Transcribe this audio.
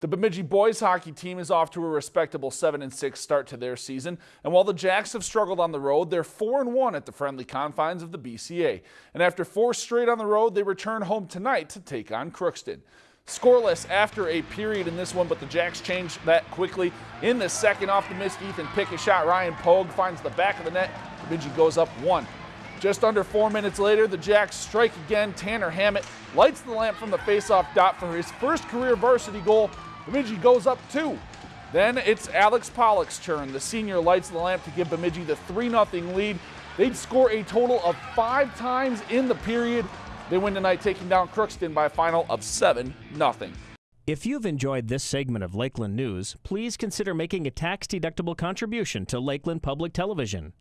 The Bemidji boys hockey team is off to a respectable 7 and 6 start to their season, and while the Jacks have struggled on the road, they're 4 and 1 at the friendly confines of the BCA. And after four straight on the road, they return home tonight to take on Crookston. Scoreless after a period in this one, but the Jacks change that quickly. In the second, off the missed Ethan Pickett shot, Ryan Pogue finds the back of the net. Bemidji goes up one. Just under four minutes later, the Jacks strike again. Tanner Hammett lights the lamp from the faceoff dot for his first career varsity goal Bemidji goes up two. Then it's Alex Pollock's turn. The senior lights the lamp to give Bemidji the 3 0 lead. They'd score a total of five times in the period. They win tonight, taking down Crookston by a final of 7 0. If you've enjoyed this segment of Lakeland News, please consider making a tax deductible contribution to Lakeland Public Television.